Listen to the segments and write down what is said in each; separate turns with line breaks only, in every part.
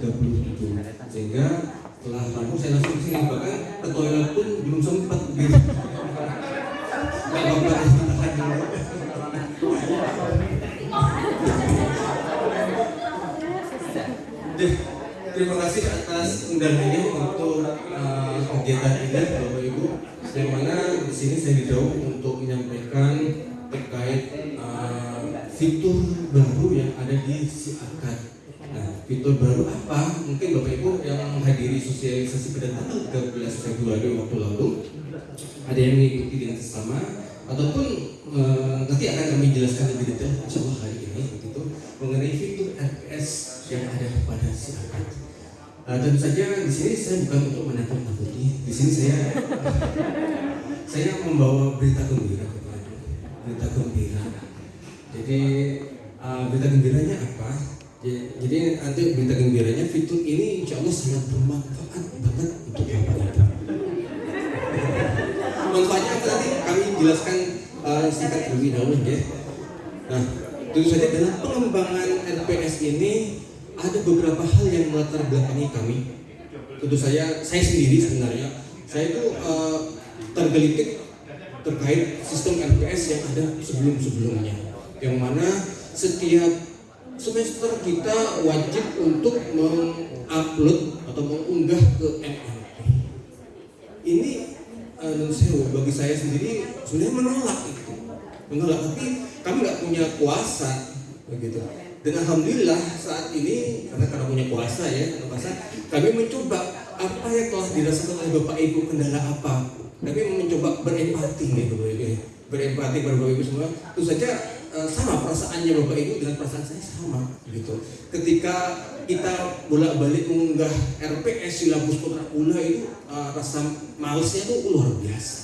30 itu sehingga setelah rampung saya langsung ke sini bahkan ke toilet pun belum sempat terima kasih atas undangannya untuk uh, kegiatan ini Bapak Ibu. Yang mana di sini saya didorong untuk menyampaikan terkait uh, fitur baru yang ada di si akad. Nah, fitur baru apa? Mungkin Bapak Ibu yang menghadiri sosialisasi pada tanggal 13 Februari waktu lalu ada yang mengikuti dengan sesama ataupun uh, nanti akan kami jelaskan lebih detail insya hari ini begitu mengenai fitur RPS yang ada pada si akad. Uh, tentu saja di sini saya bukan untuk menakut-nakuti. Di sini saya saya membawa berita gembira berita gembira. Jadi uh, berita gembiranya apa? Ya, Jadi nanti berita gembiranya fitur ini insya Allah sangat bermanfaat banget untuk bapak ibu. Manfaatnya apa nanti kami jelaskan uh, singkat terlebih dahulu ya. Nah, tentu saja dalam pengembangan NPS ini ada beberapa hal yang melatar belakangi kami. Tentu saya, saya sendiri sebenarnya, saya itu uh, tergelitik terkait sistem NPS yang ada sebelum-sebelumnya. Yang mana setiap semester kita wajib untuk mengupload atau mengunggah ke MNP. Ini uh, bagi saya sendiri sebenarnya menolak itu, menolak. Tapi kami nggak punya kuasa begitu. Dan alhamdulillah saat ini karena karena punya kuasa ya, kuasa, kami mencoba apa yang telah dirasakan oleh Bapak Ibu kendala apa. Kami mencoba berempati Bapak Ibu, berempati pada Bapak Ibu semua. Tentu saja eh, sama perasaannya Bapak Ibu dengan perasaan saya sama gitu. Ketika kita bolak-balik mengunggah RPS silabus kontrakula itu eh, rasa malesnya itu luar biasa.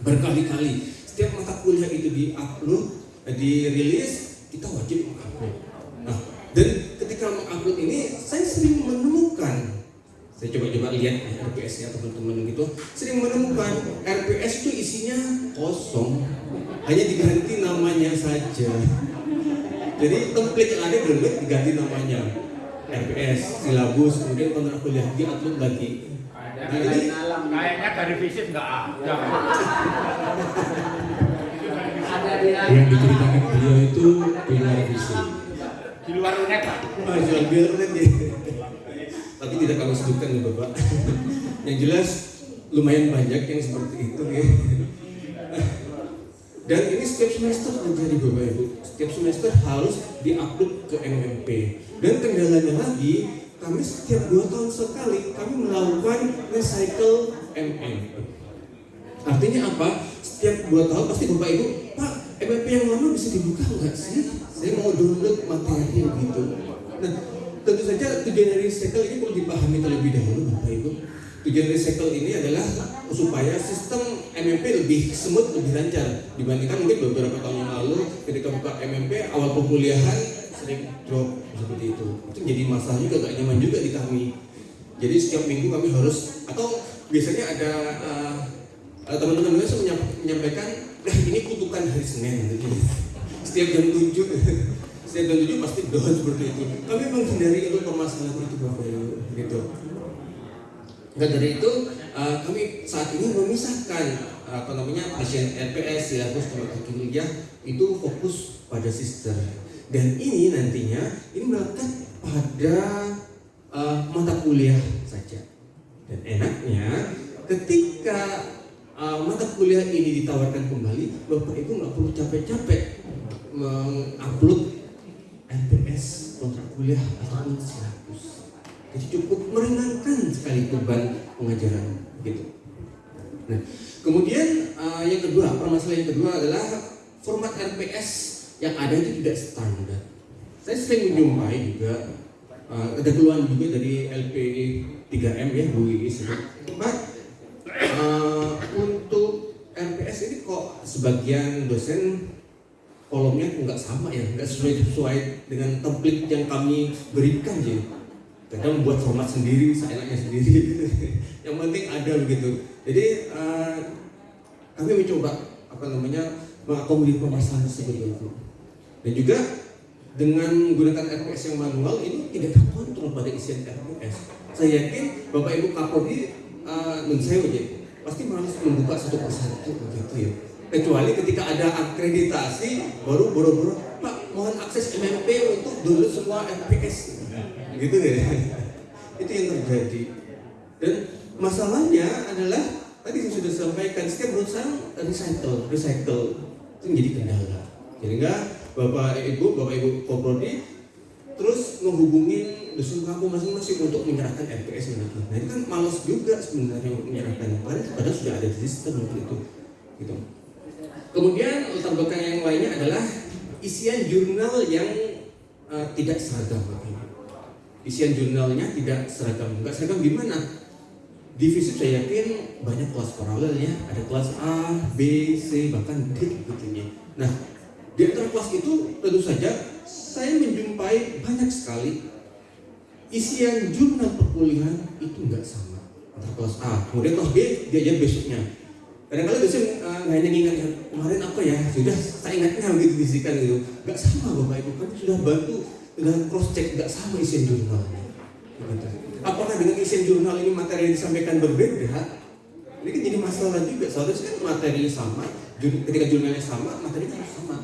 Berkali-kali setiap mata kuliah itu di-upload, dirilis, kita wajib mengupload. Nah, dan ketika mengupload ini saya sering menemukan saya coba-coba lihat ya, RPS-nya teman-teman gitu sering menemukan RPS itu isinya kosong hanya diganti namanya saja jadi template yang ada belum diganti namanya RPS, silabus, kemudian kontrak kuliah di-upload lagi
Ada
Nah, jadi-.
Kayaknya dari visit nggak ada.
ada di
yang diceritakan beliau itu pilar visi
Di luar unek Pak.
Ah, jual biar nanti. Tapi tidak kami sebutkan ya Bapak. yang jelas lumayan banyak yang seperti itu ya. Dan ini setiap semester terjadi Bapak Ibu. Setiap semester harus diupload ke MMP. Dan kendalanya lagi, kami setiap dua tahun sekali kami melakukan recycle MMP. Artinya apa? Setiap dua tahun pasti Bapak Ibu, Pak, MMP yang lama bisa dibuka nggak sih? Saya mau download materi gitu. Nah, tentu saja tujuan dari recycle ini perlu dipahami terlebih dahulu Bapak Ibu. Tujuan recycle ini adalah supaya sistem MMP lebih smooth, lebih lancar dibandingkan mungkin beberapa tahun yang lalu ketika buka MMP awal perkuliahan sering drop seperti itu. Itu jadi masalah juga gak nyaman juga di kami. Jadi setiap minggu kami harus atau biasanya ada uh, teman-teman saya menyam- menyampaikan, nah ini kutukan hari Senin. Gitu. Setiap jam 7 setiap jam 7 pasti down seperti itu. Kami menghindari itu permasalahan itu Bapak gitu. Dan dari itu uh, kami saat ini memisahkan uh, apa namanya pasien RPS silabus tenaga kuliah itu fokus pada sister. Dan ini nantinya ini melekat pada uh, mata kuliah saja. Dan enaknya ketika uh, mata kuliah ini ditawarkan kembali bapak ibu nggak perlu capek-capek mengupload RPS kontrak kuliah ataupun silabus jadi cukup meringankan sekali beban pengajaran gitu. Nah, kemudian uh, yang kedua, permasalahan yang kedua adalah format RPS yang ada itu tidak standar. Saya sering menjumpai juga uh, ada keluhan juga dari LP 3M ya Bu Iis. Uh, untuk RPS ini kok sebagian dosen kolomnya nggak sama ya, nggak sesuai sesuai dengan template yang kami berikan ya kadang membuat format sendiri seenaknya sendiri yang penting ada begitu jadi eh, kami mencoba apa namanya mengakomodir permasalahan tersebut itu dan juga dengan menggunakan RPS yang manual ini tidak terkontrol pada isian RPS. Saya yakin Bapak Ibu Kapolri uh, sewu aja pasti malas membuka satu persatu begitu ya. Kecuali ketika ada akreditasi baru boro-boro Pak mohon akses MMP untuk dulu semua RPS gitu deh. Itu yang terjadi. Dan masalahnya adalah tadi saya sudah sampaikan setiap perusahaan recycle, recycle itu menjadi kendala. Sehingga Bapak Ibu, Bapak Ibu Koprodi terus menghubungi dusun kampung masing-masing untuk menyerahkan RPS lagi. Nah ini kan malas juga sebenarnya untuk menyerahkan. Padahal sudah ada sistem untuk itu. Gitu. Kemudian latar belakang yang lainnya adalah isian jurnal yang uh, tidak seragam. Isian jurnalnya tidak seragam. Enggak seragam gimana? Divisi saya yakin banyak kelas paralel ya. Ada kelas A, B, C, bahkan D gitu ya. Nah, di antara kelas itu tentu saja saya menjumpai banyak sekali isian jurnal perkuliahan itu nggak sama antara kelas A kemudian kelas B diajar besoknya kadang-kadang biasanya uh, nggak hanya ingat kemarin apa ya sudah saya ingatnya begitu bisikan gitu nggak sama bapak ibu kan sudah bantu dengan cross check nggak sama isian jurnalnya apakah dengan isian jurnal ini materi yang disampaikan berbeda? Ini kan jadi masalah juga. Seharusnya kan materinya sama ketika jurnalnya sama materinya harus sama.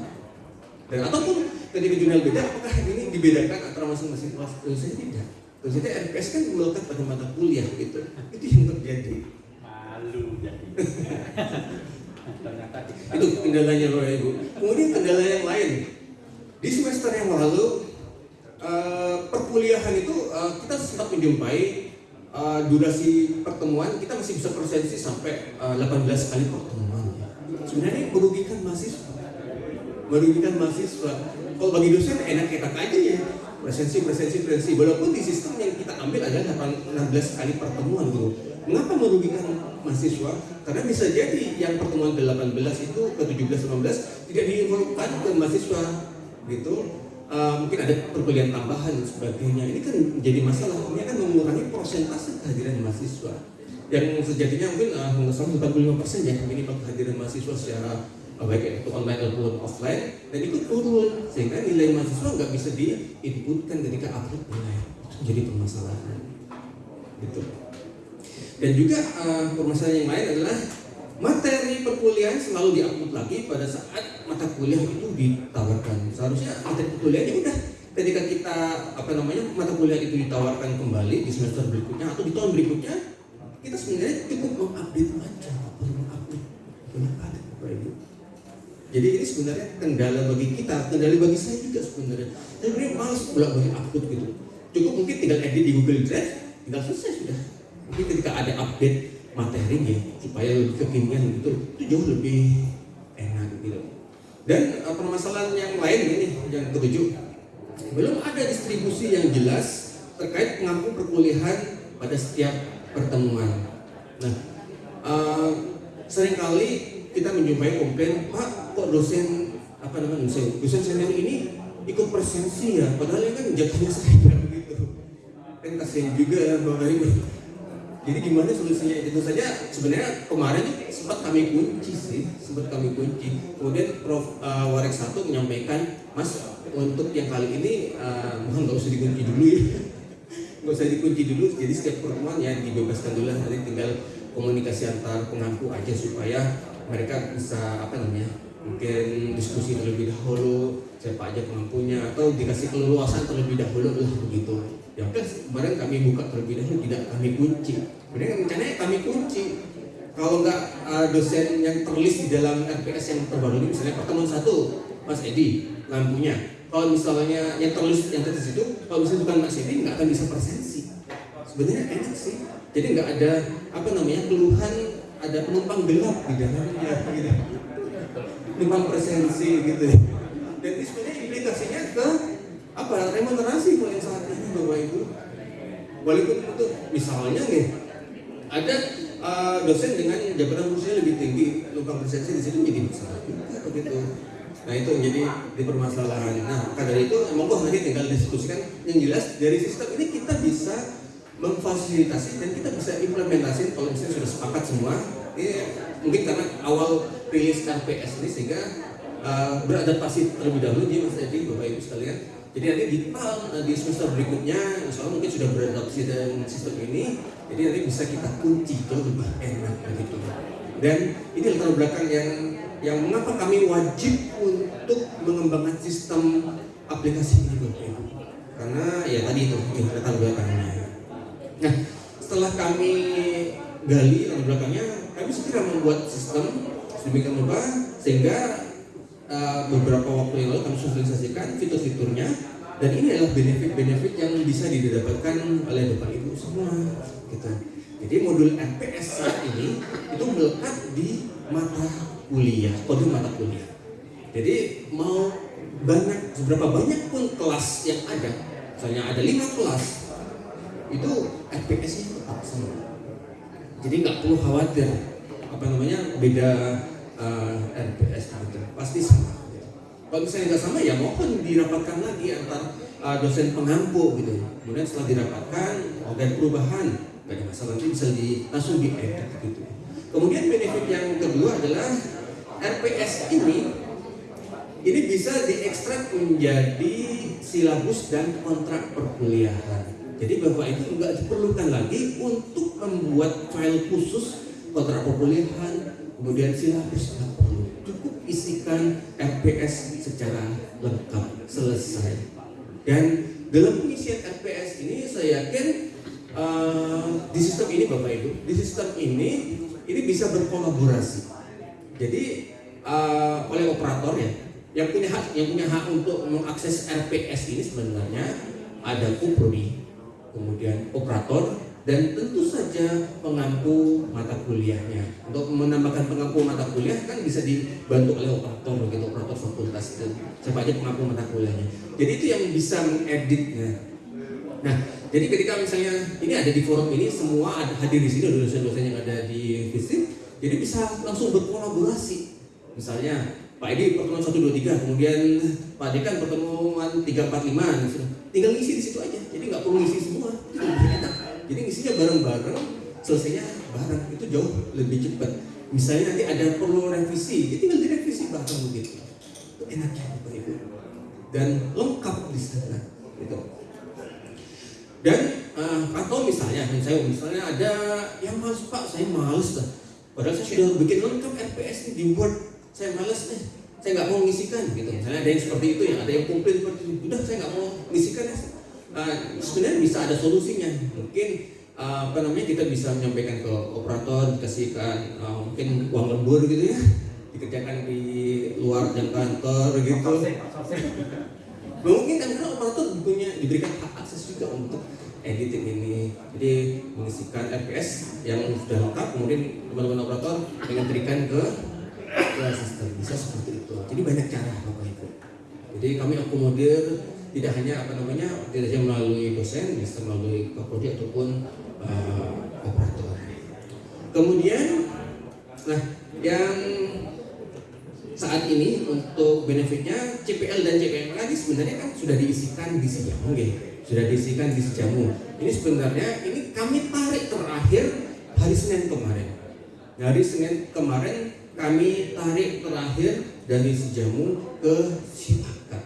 Dan ataupun ketika jurnal beda apakah ini dibedakan antara masing-masing kelas? Saja tidak. Saja RPS kan melekat pada mata kuliah gitu. Itu yang terjadi.
Malu jadi.
Itu kendalanya Bapak Ibu. Kemudian kendala yang lain. Di semester yang lalu eh, perkuliahan itu eh, kita sempat menjumpai eh, durasi pertemuan kita masih bisa presensi sampai eh, 18 kali pertemuan sebenarnya merugikan mahasiswa. Merugikan mahasiswa. Kalau bagi dosen enak-enak aja ya. Presensi presensi presensi. Walaupun di sistem yang kita ambil adalah 16 kali pertemuan gitu. Mengapa merugikan mahasiswa? Karena bisa jadi yang pertemuan ke-18 itu ke 17 18 tidak diinfokan ke mahasiswa gitu Uh, mungkin ada perkuliahan tambahan dan sebagainya. Ini kan menjadi masalah. Ini akan mengurangi persentase kehadiran mahasiswa. Yang sejatinya mungkin uh, 145 persen ya minimal kehadiran mahasiswa secara uh, baik itu online ataupun offline dan itu turun. Sehingga nilai mahasiswa nggak bisa diinputkan ketika upload nilai itu jadi permasalahan. Gitu. Dan juga uh, permasalahan yang lain adalah materi perkuliahan selalu diupload lagi pada saat mata kuliah itu ditawarkan. Seharusnya materi perkuliahannya udah ketika kita apa namanya mata kuliah itu ditawarkan kembali di semester berikutnya atau di tahun berikutnya kita sebenarnya cukup mengupdate aja perlu mengupdate banyak ada jadi ini sebenarnya kendala bagi kita kendala bagi saya juga sebenarnya. Saya sebenarnya malas bolak balik upload gitu. Cukup mungkin tinggal edit di Google Drive tinggal selesai sudah. Mungkin ketika ada update materinya supaya lebih kekinian gitu itu jauh lebih enak gitu dan uh, permasalahan yang lain ini yang ketujuh belum ada distribusi yang jelas terkait pengampu perkuliahan pada setiap pertemuan. Nah, uh, sering kali kita menjumpai komplain, Pak, kok dosen apa namanya dosen, dosen senior ini ikut presensi ya, padahal ini kan jatuhnya saya begitu. Kan kasihan juga ya Bapak. Jadi gimana solusinya? Itu saja sebenarnya kemarin sempat kami kunci sih, sempat kami kunci. Kemudian Prof uh, Warek satu menyampaikan, Mas untuk yang kali ini uh, nggak usah dikunci dulu ya, nggak usah dikunci dulu. Jadi setiap pertemuan ya dibebaskan dulu. Nanti tinggal komunikasi antar pengampu aja supaya mereka bisa apa namanya mungkin diskusi terlebih dahulu siapa aja pengampunya atau dikasih keleluasan terlebih dahulu lah begitu ya oke kemarin kami buka terlebih dahulu tidak kami kunci. Kemudian rencananya kami kunci. Kalau nggak uh, dosen yang terlist di dalam RPS yang terbaru ini misalnya pertemuan satu Mas Edi lampunya. Kalau misalnya yang terlist yang terlist itu kalau misalnya bukan Mas Edi nggak akan bisa presensi sebenarnya enak sih. Jadi nggak ada apa namanya keluhan ada penumpang gelap di dalamnya gitu. Penumpang presensi gitu. Dan sebenarnya implikasinya ke apa? Remunerasi yang saat ini bapak ibu? Walaupun itu misalnya nih ada uh, dosen dengan jabatan kursinya lebih tinggi lubang presensi di situ menjadi juga begitu. Nah itu menjadi di permasalahan nah karena itu monggo nanti tinggal diskusikan. Yang jelas dari sistem ini kita bisa memfasilitasi dan kita bisa implementasi kalau misalnya sudah sepakat semua. Ini mungkin karena awal rilis KPS ini sehingga uh, beradaptasi terlebih dahulu jadi Mas Edi Bapak Ibu sekalian Jadi nanti di tahun di semester berikutnya, Allah mungkin sudah beradaptasi dengan sistem ini, jadi nanti bisa kita kunci jauh lebih enak begitu. Dan ini latar belakang yang yang mengapa kami wajib untuk mengembangkan sistem aplikasi ini. Karena ya tadi itu latar belakangnya. Nah, setelah kami gali latar belakangnya, kami segera membuat sistem sedemikian rupa sehingga uh, beberapa waktu yang lalu kami sosialisasikan fitur-fiturnya dan ini adalah benefit-benefit yang bisa didapatkan oleh bapak ibu semua gitu. Jadi modul MPS saat ini itu melekat di mata kuliah, kode mata kuliah. Jadi mau banyak seberapa banyak pun kelas yang ada, misalnya ada lima kelas, itu FPS-nya tetap sama. Jadi nggak perlu khawatir apa namanya beda uh, RPS gitu, pasti sama. Gitu. Kalau misalnya nggak sama ya mohon dirapatkan lagi antar uh, dosen pengampu gitu. Kemudian setelah dirapatkan, ada perubahan, nggak ada masalah nanti bisa di langsung diedit gitu. Kemudian benefit yang kedua adalah RPS ini ini bisa diekstrak menjadi silabus dan kontrak perkuliahan. Jadi Bapak itu nggak diperlukan lagi untuk membuat file khusus kontrak perkuliahan, kemudian silabus nggak perlu. Cukup isikan RPS secara lengkap selesai. Dan dalam pengisian RPS ini saya yakin uh, di sistem ini Bapak Ibu, di sistem ini ini bisa berkolaborasi. Jadi uh, oleh operator ya, yang punya hak yang punya hak untuk mengakses RPS ini sebenarnya ada Kuprodi, kemudian operator dan tentu saja pengampu mata kuliahnya. Untuk menambahkan pengampu mata kuliah kan bisa dibantu oleh operator begitu operator fakultas itu siapa aja pengampu mata kuliahnya. Jadi itu yang bisa mengeditnya. Nah, jadi ketika misalnya ini ada di forum ini semua ada hadir di sini dosen-dosen yang ada di visit, jadi bisa langsung berkolaborasi. Misalnya Pak Edi pertemuan 1, 2, 3, kemudian Pak Dekan pertemuan 3, 4, 5 Tinggal ngisi di situ aja, jadi nggak perlu ngisi semua Jadi ngisinya bareng-bareng, selesainya bareng. Itu jauh lebih cepat. Misalnya nanti ada perlu revisi, ya tinggal direvisi bareng begitu. Itu enaknya Bapak Ibu Dan lengkap di sana gitu. Dan uh, atau misalnya, saya misalnya ada yang males Pak, saya males lah Padahal saya sudah bikin lengkap RPS di Word saya males nih. Saya nggak mau ngisikan gitu. Misalnya ada yang seperti itu yang ada yang komplain seperti itu. Udah saya nggak mau ngisikan. ya uh, sebenarnya bisa ada solusinya. Mungkin uh, apa namanya kita bisa menyampaikan ke operator dikasihkan uh, mungkin uang lembur gitu ya. Dikerjakan di luar jam kantor gitu. Mungkin karena operator punya diberikan hak akses juga untuk editing ini. Jadi mengisikan RPS yang sudah lengkap kemudian teman-teman operator mengentrikan ke ya sistem. Bisa seperti itu. Jadi banyak cara bapak ibu. Jadi kami akomodir tidak hanya apa namanya tidak hanya melalui dosen bisa melalui kapolri ataupun uh, operator kemudian nah yang saat ini untuk benefitnya CPL dan CPM lagi sebenarnya kan sudah diisikan di Sejamu ya sudah diisikan di Sejamu ini sebenarnya ini kami tarik terakhir hari Senin kemarin hari Senin kemarin kami tarik terakhir dari Sejamu ke Sipakat.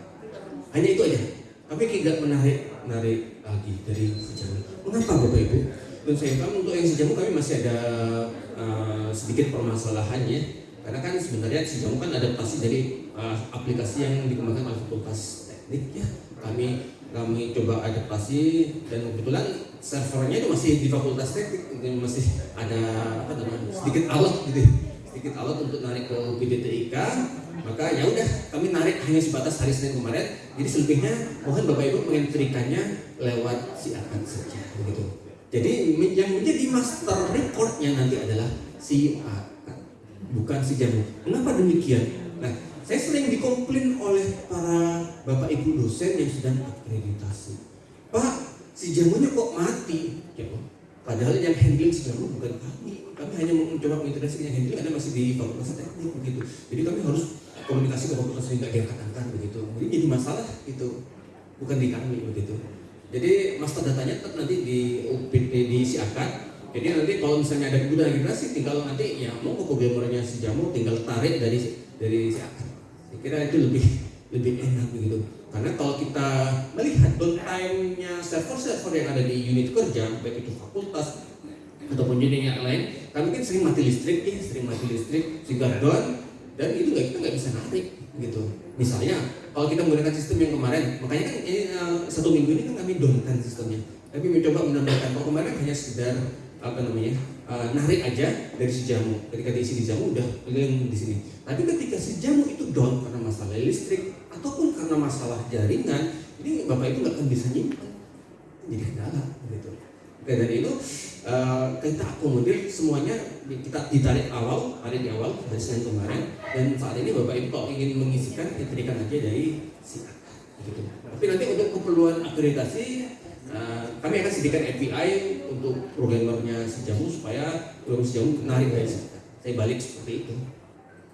Hanya itu aja. Kami tidak menarik menarik lagi dari Sejamu. Mengapa Bapak Ibu? Dan saya untuk yang Sejamu kami masih ada uh, sedikit permasalahannya. Karena kan sebenarnya Sejamu kan adaptasi dari uh, aplikasi yang dikembangkan oleh Fakultas Teknik ya. Kami kami coba adaptasi dan kebetulan servernya itu masih di Fakultas Teknik, masih ada apa namanya sedikit alat gitu sedikit alat untuk narik ke PDTIK maka ya udah kami narik hanya sebatas hari Senin kemarin. Jadi selebihnya mohon Bapak Ibu mengentrikannya lewat si akan saja begitu. Jadi yang menjadi master recordnya nanti adalah si akan bukan si jamu. Kenapa demikian? Nah saya sering dikomplain oleh para Bapak Ibu dosen yang sedang akreditasi. Pak si jamunya kok mati? Ya, padahal yang handling si jamu bukan kami. Kami hanya mencoba mengintegrasikan handling ada masih di fakultas teknik begitu. Jadi kami harus komunikasi ke fakultas yang tidak diangkat-angkat begitu. Jadi jadi masalah itu bukan di kami begitu jadi master datanya tetap nanti di UPT di Siakat jadi nanti kalau misalnya ada kebutuhan integrasi tinggal nanti ya mau ke programmernya si jamu tinggal tarik dari dari Siakat saya kira itu lebih lebih enak begitu. Karena kalau kita melihat downtime-nya server-server yang ada di unit kerja baik itu fakultas ataupun unit yang lain kan sering mati listrik ya sering mati listrik sehingga down dan itu nggak kita nggak bisa narik gitu. Misalnya kalau kita menggunakan sistem yang kemarin makanya kan ini eh, satu minggu ini kan kami downkan sistemnya. Tapi mencoba menambahkan kalau kemarin hanya sekedar apa namanya eh, narik aja dari si jamu. Ketika diisi di jamu udah keliling di sini. Tapi ketika si jamu itu down karena masalah listrik ataupun karena masalah jaringan ini bapak itu nggak akan bisa nyimpan. Jadi kendala gitu. Oke, dari itu eh, kita akomodir semuanya kita ditarik awal, hari di awal dari Senin kemarin dan saat ini Bapak Ibu kalau ingin mengisikan diberikan aja dari si gitu. Tapi nanti untuk keperluan akreditasi eh, kami akan sediakan API untuk programmernya si jamu supaya programmer si jamu menarik dari. Saya balik seperti itu.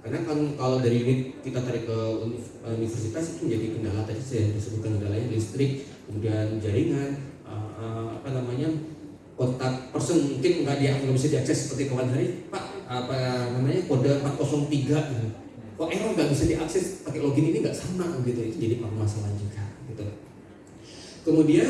Karena kan kalau dari unit kita tarik ke uni- universitas itu menjadi kendala tadi saya disebutkan kendalanya listrik, kemudian jaringan, eh, eh, apa namanya kontak person mungkin nggak dia nggak bisa diakses seperti kawan hari pak apa namanya kode 403 gitu. kok error nggak bisa diakses pakai login ini nggak sama gitu. Itu jadi permasalahan juga gitu. Kemudian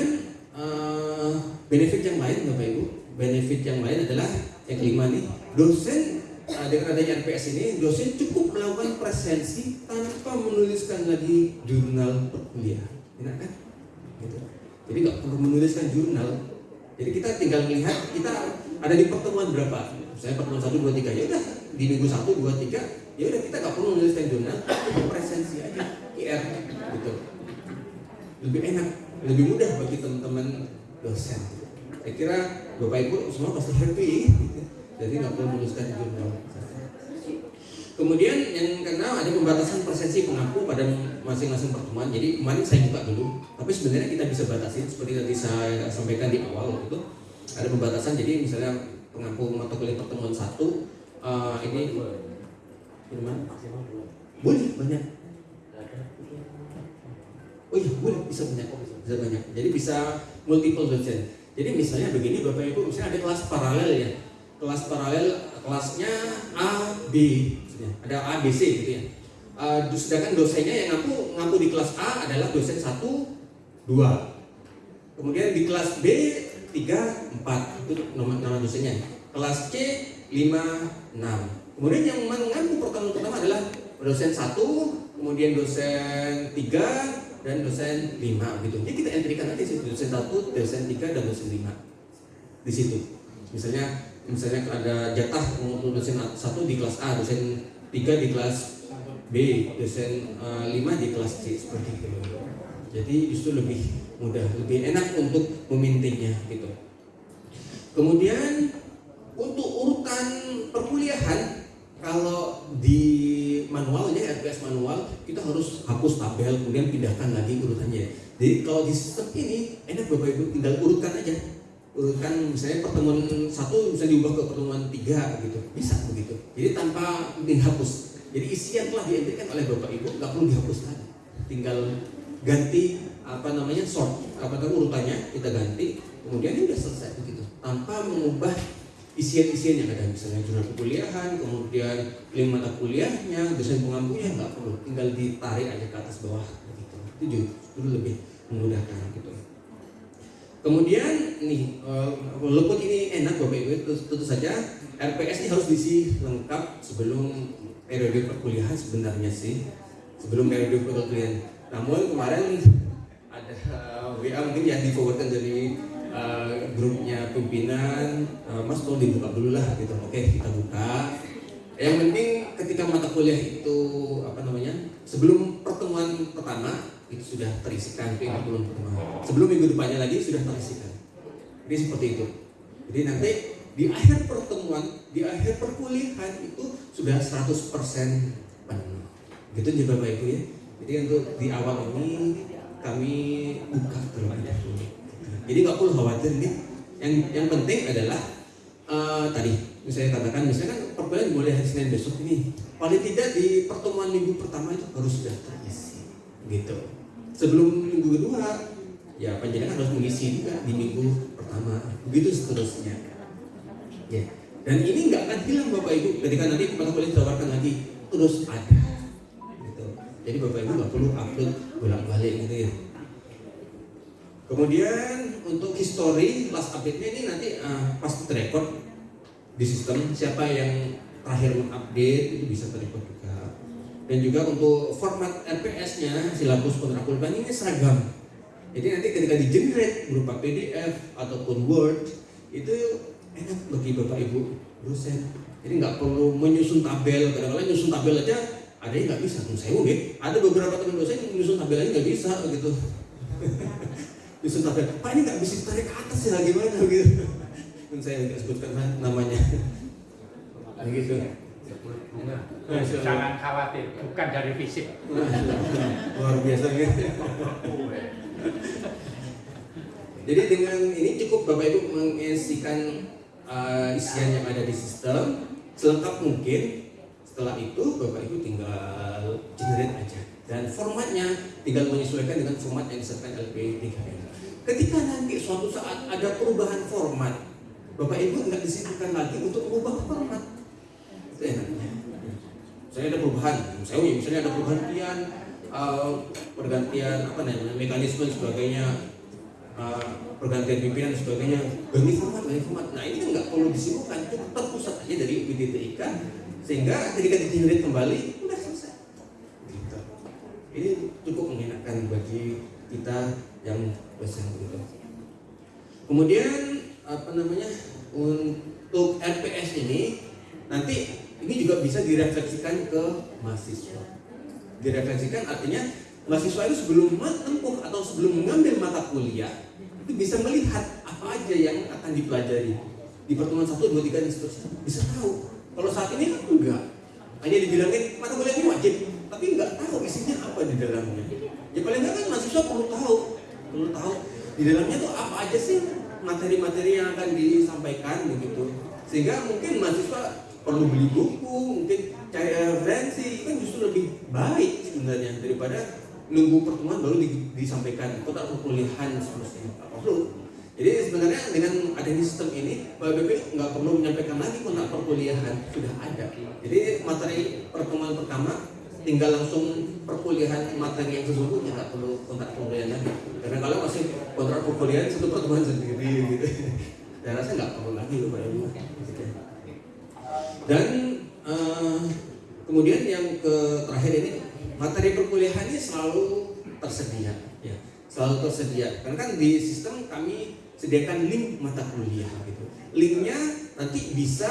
eh, benefit yang lain bapak ibu. Benefit yang lain adalah yang kelima nih dosen eh, dengan adanya RPS ini dosen cukup melakukan presensi tanpa menuliskan lagi jurnal perkuliahan. Enak kan? Gitu. Jadi nggak perlu menuliskan jurnal jadi kita tinggal melihat kita ada di pertemuan berapa. Saya pertemuan satu dua tiga ya udah di minggu satu dua tiga ya udah kita nggak perlu jurnal, kita presensi aja IR gitu. Lebih enak, lebih mudah bagi teman-teman dosen. Saya kira bapak ibu semua pasti happy, jadi nggak perlu menuliskan jurnal. Kemudian yang keenam ada pembatasan presensi pengaku pada masing-masing pertemuan. Jadi kemarin saya buka dulu, tapi sebenarnya kita bisa batasin seperti tadi saya sampaikan di awal itu ada pembatasan. Jadi misalnya pengaku mata kuliah pertemuan satu eh, ini gimana? Boleh banyak. Oh iya boleh bisa banyak, bisa banyak. Jadi bisa multiple dosen. Jadi misalnya begini bapak ibu, misalnya ada kelas paralel ya, kelas paralel kelasnya A, B, misalnya. ada A, B, C gitu ya. Eh, sedangkan dosennya yang ngaku ngaku di kelas A adalah dosen 1, 2 Kemudian di kelas B 3, 4 itu nama, nama dosennya. Kelas C 5, 6 Kemudian yang mengaku pertemuan pertama adalah dosen 1, kemudian dosen 3 dan dosen 5 gitu. Jadi kita entrikan sih dosen 1, dosen 3 dan dosen 5 di situ. Misalnya misalnya ada jatah untuk dosen 1 di kelas A, dosen 3 di kelas B, dosen 5 di kelas C seperti itu. Jadi justru lebih mudah, lebih enak untuk memintingnya gitu. Kemudian untuk urutan perkuliahan kalau di manualnya RPS manual kita harus hapus tabel kemudian pindahkan lagi urutannya. Jadi kalau di sistem ini enak bapak ibu tinggal urutkan aja urutkan misalnya pertemuan satu bisa diubah ke pertemuan tiga gitu. Bisa begitu. Jadi tanpa dihapus. Jadi isi yang telah dientrikan oleh bapak ibu nggak perlu dihapus lagi. Tinggal ganti apa namanya sort. Apa namanya urutannya kita ganti. Kemudian ini udah selesai begitu. Tanpa mengubah isian-isian yang ada. Misalnya jurnal perkuliahan kemudian link mata kuliahnya dosen pengampunya nggak perlu. Tinggal ditarik aja ke atas bawah begitu. Itu justru lebih memudahkan gitu Kemudian nih, eh, walaupun ini enak Bapak Ibu, tentu, saja RPS ini harus diisi lengkap sebelum periode perkuliahan sebenarnya sih, sebelum periode perkuliahan. Namun kemarin ada eh, WA mungkin yang diforwardkan dari eh, grupnya pimpinan, eh, Mas tolong dibuka dulu lah gitu. Oke, kita buka. Yang penting ketika mata kuliah itu apa namanya, sebelum pertemuan pertama itu sudah terisikan itu belum pertemuan. Sebelum minggu depannya lagi sudah terisikan. Jadi seperti itu. Jadi nanti di akhir pertemuan, di akhir perkuliahan itu sudah 100% penuh. Gitu juga Bapak Ibu ya. Jadi untuk di awal ini kami buka terlebih dahulu. Jadi nggak perlu khawatir nih. Yang yang penting adalah eh, tadi saya katakan misalnya kan perkuliahan boleh hari Senin besok ini. Paling tidak di pertemuan minggu pertama itu harus sudah terisi gitu sebelum minggu kedua ya panjenengan harus mengisi juga di minggu pertama. Begitu seterusnya. Ya. Dan ini nggak akan hilang bapak ibu ketika nanti mata kuliah ditawarkan lagi. Terus ada. Gitu. Jadi Bapak Ibu nggak perlu upload bolak-balik gitu ya. Kemudian untuk history last update-nya ini nanti uh, pas terrecord di sistem siapa yang terakhir mengupdate itu bisa terrecord. Dan juga untuk format RPS-nya silabus kontrakulban ini seragam. Jadi nanti ketika di generate berupa PDF ataupun Word itu enak bagi Bapak Ibu dosen. Jadi nggak perlu menyusun tabel. Kadang-kadang nyusun tabel aja ada yang nggak bisa. Saya mungkin ada beberapa teman dosen yang menyusun tabel aja nggak bisa gitu. nyusun tabel. Pak ini nggak bisa tarik ke atas ya gimana gitu. Dan saya nggak sebutkan namanya. Begitu.
Jangan khawatir, bukan dari fisik.
Luar biasa gitu. Jadi dengan ini cukup Bapak Ibu mengisikan uh, isian yang ada di sistem selengkap mungkin. Setelah itu Bapak Ibu tinggal generate aja dan formatnya tinggal menyesuaikan dengan format yang disertakan LP3M. Ketika nanti suatu saat ada perubahan format, Bapak Ibu nggak disibukkan lagi untuk mengubah format. Itu enaknya. Saya ada perubahan, saya misalnya ada pergantian uh, pergantian apa namanya mekanisme dan sebagainya uh, pergantian pimpinan dan sebagainya. Ganti format ganti format. Nah ini kan nggak perlu disibukkan. Cukup terpusat aja dari WDTIK sehingga ketika di kembali udah selesai. Gitu. ini cukup mengenakan bagi kita yang gitu kemudian apa namanya untuk RPS ini nanti ini juga bisa direfleksikan ke mahasiswa. Direfleksikan artinya mahasiswa itu sebelum menempuh atau sebelum mengambil mata kuliah itu bisa melihat apa aja yang akan dipelajari di pertemuan satu dua tiga dan seterusnya. Bisa tahu. Kalau saat ini kan enggak. Hanya dibilangin mata kuliah ini wajib. Tapi enggak tahu isinya apa di dalamnya. Ya paling enggak kan mahasiswa perlu tahu. Perlu tahu di dalamnya tuh apa aja sih materi-materi yang akan disampaikan begitu. Sehingga mungkin mahasiswa perlu beli buku, mungkin cari referensi, kan justru lebih baik sebenarnya daripada nunggu pertemuan baru di, disampaikan kota perkuliahan seterusnya apa perlu. Jadi sebenarnya dengan adanya sistem ini, Pak BP nggak perlu menyampaikan lagi kontak perkuliahan sudah ada. Jadi materi pertemuan pertama tinggal langsung perkuliahan materi yang sesungguhnya nggak perlu kontak perkuliahan lagi. Karena kalau masih kontrak perkuliahan satu pertemuan sendiri gitu, saya rasa nggak perlu lagi loh Pak Ibu. Dan uh, kemudian yang ke terakhir ini materi perkuliahannya selalu tersedia, ya, selalu tersedia. Karena kan di sistem kami sediakan link mata kuliah gitu. Linknya nanti bisa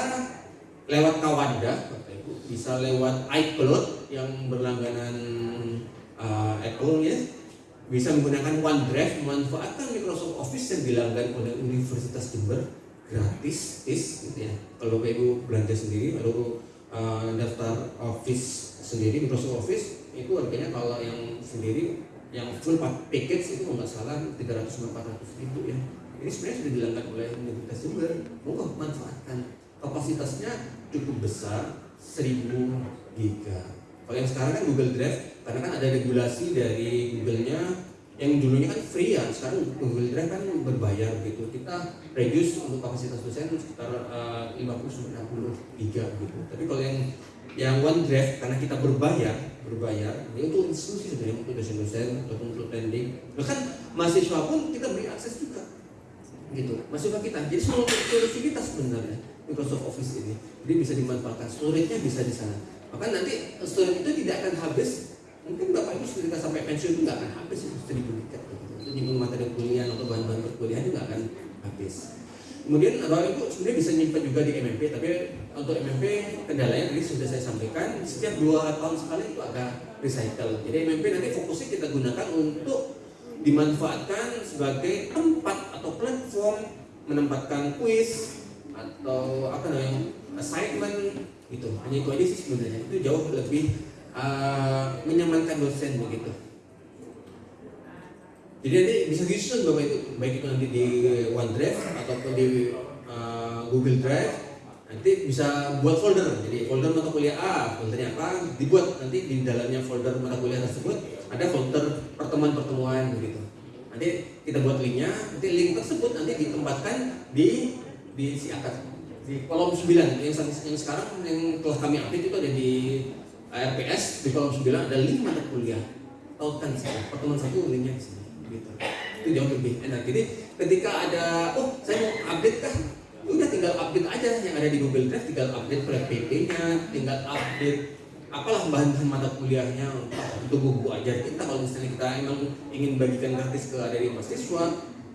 lewat Kawanda, bisa lewat iCloud yang berlangganan uh, Apple ya, bisa menggunakan OneDrive, memanfaatkan Microsoft Office yang dilanggan oleh Universitas Jember gratis is gitu ya. Kalau ibu belanja sendiri lalu uh, daftar office sendiri Microsoft Office itu harganya kalau yang sendiri yang full package itu nggak salah 300 400 ribu ya. Ini sebenarnya sudah dilanggar oleh Universitas Jember mau manfaatkan. Kapasitasnya cukup besar 1000 giga. Kalau yang sekarang kan Google Drive karena kan ada regulasi dari Google-nya yang dulunya kan free ya sekarang Google Drive kan berbayar gitu. Kita reduce untuk kapasitas dosen sekitar uh, 50 60 giga gitu. Tapi kalau yang yang OneDrive karena kita berbayar berbayar ini untuk institusi sebenarnya untuk dosen-dosen ataupun untuk trending bahkan mahasiswa pun kita beri akses juga gitu. Mahasiswa kita. Jadi semua solusi kita sebenarnya Microsoft Office ini jadi bisa dimanfaatkan. Storage-nya bisa di sana. Bahkan nanti storage itu tidak akan habis mungkin bapak ibu ketika sampai pensiun itu nggak akan habis itu seribu tiket itu nyimpen materi kuliah atau bahan-bahan perkuliahan itu nggak akan habis. Kemudian bapak ibu sebenarnya bisa nyimpan juga di MMP tapi untuk MMP kendalanya tadi sudah saya sampaikan setiap dua tahun sekali itu ada recycle. Jadi MMP nanti fokusnya kita gunakan untuk dimanfaatkan sebagai tempat atau platform menempatkan quiz atau apa namanya assignment gitu. Hanya itu aja sih sebenarnya. Itu jauh lebih uh, menyamankan dosen begitu. Jadi nanti bisa disusun bapak itu baik itu nanti di OneDrive ataupun di uh, Google Drive nanti bisa buat folder. Jadi folder mata kuliah A, foldernya apa dibuat nanti di dalamnya folder mata kuliah tersebut ada folder pertemuan-pertemuan begitu. Nanti kita buat linknya, nanti link tersebut nanti ditempatkan di di si akad di kolom 9 yang, yang sekarang yang telah kami update itu ada di RPS di kolom 9 ada link mata kuliah. Di sini pertemuan satu linknya di sini gitu. Itu jauh lebih enak. Jadi ketika ada oh saya mau update Ya udah tinggal update aja yang ada di Google Drive tinggal update PPT-nya tinggal update apalah bahan-bahan mata kuliahnya itu buku ajar kita kalau misalnya kita emang ingin bagikan gratis ke adik mahasiswa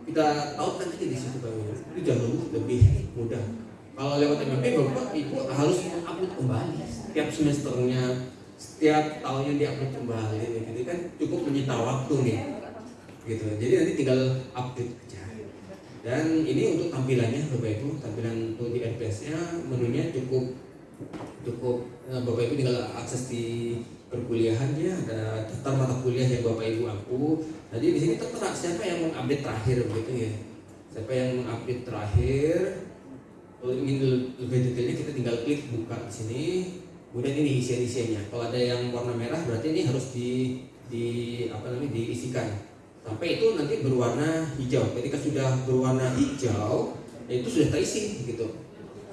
kita tautkan aja di situ bang itu jauh lebih mudah kalau lewat MMP bapak ibu harus upload kembali. Setiap semesternya setiap tahunnya diupload kembali gitu kan. Cukup menyita waktu nih gitu. Jadi nanti tinggal update aja. Dan ini untuk tampilannya bapak ibu. Tampilan untuk di RPS nya menunya cukup cukup eh, bapak ibu tinggal akses di perkuliahannya. Ada daftar mata kuliah yang bapak ibu aku. Jadi di sini tertera siapa yang mengupdate terakhir begitu ya. Siapa yang mengupdate terakhir kalau ingin lebih detailnya kita tinggal klik buka di sini. Kemudian ini isian isiannya kalau ada yang warna merah berarti ini harus di di apa namanya diisikan. Sampai itu nanti berwarna hijau. Ketika sudah berwarna hijau ya itu sudah terisi gitu.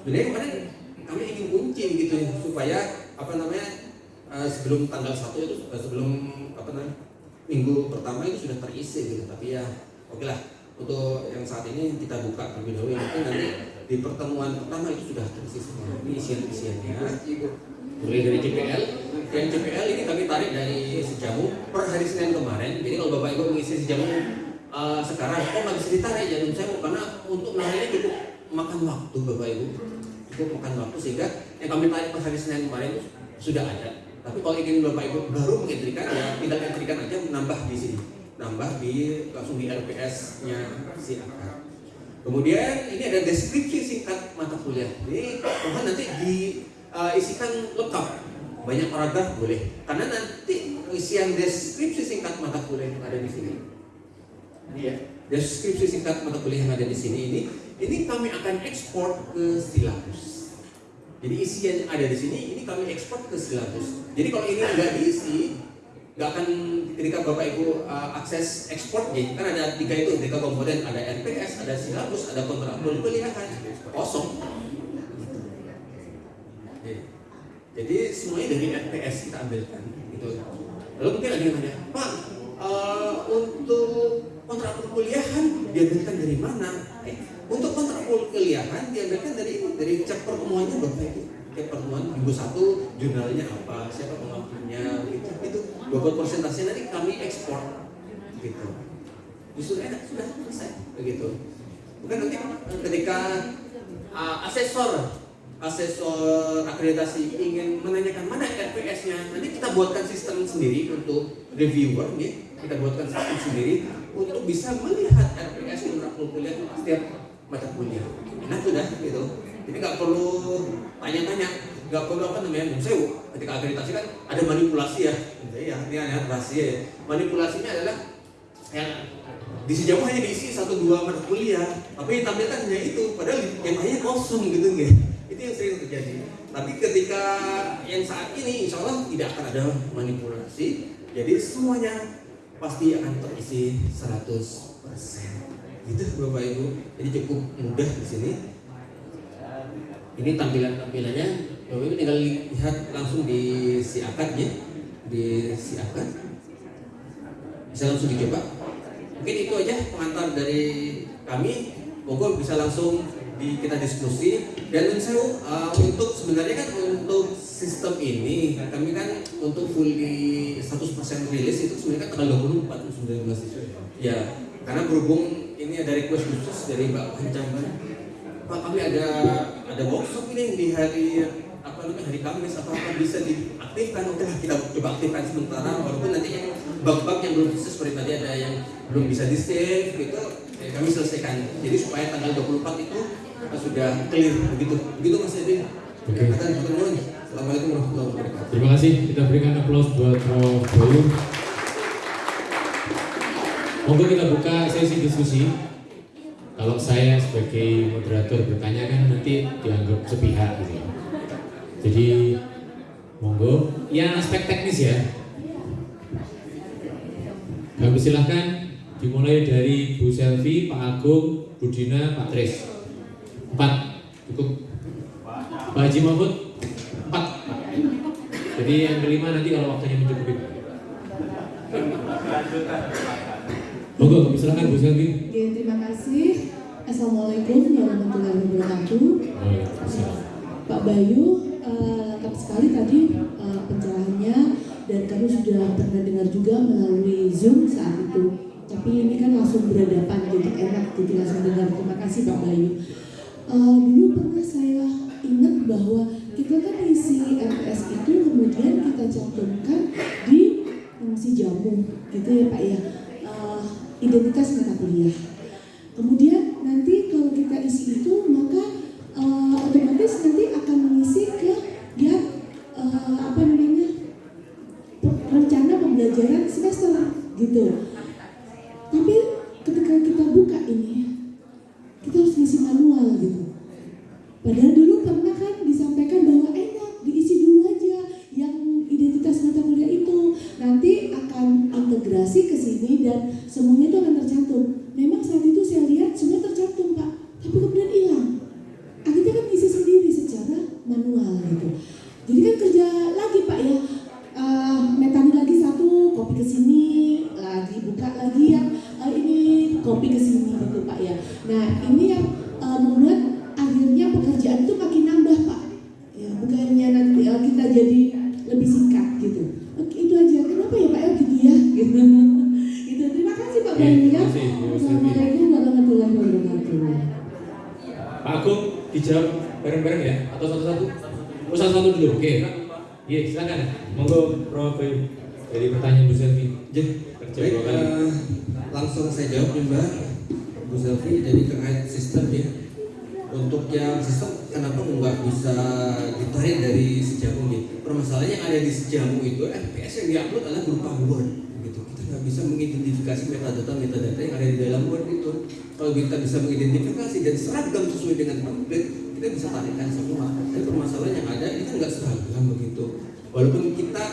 Sebenarnya kemarin kami ingin kunci gitu supaya apa namanya eh, sebelum tanggal satu itu eh, sebelum apa namanya minggu pertama itu sudah terisi gitu. Tapi ya oke lah. Untuk yang saat ini kita buka terlebih dahulu. Penting nanti di pertemuan pertama itu sudah terisi semua ini isian isiannya mulai dari JPL yang JPL ini kami tarik dari sejamu per hari Senin kemarin. Jadi kalau bapak ibu mengisi sejamu eh, sekarang kok nggak bisa ditarik jangan saya karena untuk menariknya cukup makan waktu bapak ibu. Cukup makan waktu sehingga yang kami tarik per hari Senin kemarin itu sudah ada. Tapi kalau ingin bapak ibu baru mengentrikan ya tinggal entrikan aja menambah di sini. Nambah di langsung di RPS nya si akar kemudian ini ada deskripsi singkat mata kuliah ini mohon nanti diisikan lengkap banyak paragraf boleh. Karena nanti isian deskripsi singkat mata kuliah yang ada di sini. Ini ya. Deskripsi singkat mata kuliah yang ada di sini ini ini kami akan ekspor ke silabus jadi isi yang ada di sini ini kami ekspor ke silabus jadi kalau ini nggak diisi nggak akan ketika bapak ibu uh, akses ekspor kan ada tiga itu tiga komponen ada RPS ada silabus ada kontrak kuliahan kosong. Oke. jadi semuanya dari RPS kita ambilkan gitu. Lalu mungkin ada yang nanya pak uh, untuk kontrak perkuliahan diambilkan dari mana? Eh, untuk kontrak perkuliahan diambilkan dari dari cek pertemuannya bapak ibu cek pertemuan minggu satu jurnalnya apa siapa pengakunya gitu itu bobot persentase nanti kami ekspor gitu. Justru enak sudah selesai begitu. Bukan nanti ketika uh, asesor asesor akreditasi ingin menanyakan mana RPS-nya nanti kita buatkan sistem sendiri untuk reviewer ya. Kita buatkan sistem sendiri untuk bisa melihat RPS kontrak kuliah setiap mata kuliah. Enak sudah gitu jadi nggak perlu tanya-tanya nggak perlu apa namanya saya ketika akreditasi kan ada manipulasi ya. Ya ini ada rahasia ya. Manipulasinya adalah yang di sejauh hanya diisi satu dua mata kuliah. Tapi tampilkan hanya itu padahal yang lainnya kosong gitu nggak itu yang sering terjadi. Tapi ketika yang saat ini insya Allah tidak akan ada manipulasi jadi semuanya pasti akan terisi 100% gitu Bapak Ibu. Jadi cukup mudah di sini ini tampilan-tampilannya Bapak Ibu tinggal lihat langsung di si akadnya di si akad. Bisa langsung dicoba. Mungkin itu aja pengantar dari kami. Monggo bisa langsung di, kita diskusi. Dan saya uh, untuk sebenarnya kan untuk sistem ini kami kan untuk fully 100% rilis itu sebenarnya kan tanggal 24 19 ya karena berhubung ini ada request khusus dari Mbak Pancamban Pak kami ada ada workshop ini di hari apa namanya hari Kamis atau apa bisa diaktifkan oke lah kita coba aktifkan sementara walaupun nanti yang bug-bug yang belum bisa seperti tadi ada yang belum bisa di save gitu ya kami selesaikan jadi supaya tanggal 24 itu sudah clear begitu begitu Mas Edwin
Oke.
Katakan pertemuan Assalamualaikum warahmatullahi wabarakatuh
Terima kasih. Kita berikan aplaus buat Prof. Boyu. Monggo kita buka sesi diskusi. Kalau saya sebagai moderator bertanya kan nanti dianggap sepihak gitu. ya. Jadi monggo. Ya aspek teknis ya. Kami silahkan dimulai dari Bu Selvi, Pak Agung, Bu Dina, Pak Tris. Empat cukup. Pak Haji Mahfud empat. Jadi yang kelima nanti kalau waktunya mencukupi. Monggo, silakan Bu Selvi.
Oke, terima kasih. Assalamualaikum warahmatullahi wabarakatuh. Pak Bayu, eh, lengkap sekali tadi eh, pencerahannya dan kami sudah pernah dengar juga melalui Zoom saat itu. Tapi ini kan langsung berhadapan, jadi enak jadi langsung dengar. Terima kasih Pak Bayu. Eh, dulu pernah saya ingat bahwa kita kan isi RPS itu kemudian kita cantumkan di si jamu, gitu ya Pak ya. Identitas mata kuliah. Kemudian nanti kalau kita isi itu
mengidentifikasi metadata metadata yang ada di dalam Word itu. Kalau kita bisa mengidentifikasi dan seragam sesuai dengan template, kita bisa tarikan semua. Tapi permasalahan yang ada ini kan nggak seragam begitu. Walaupun kita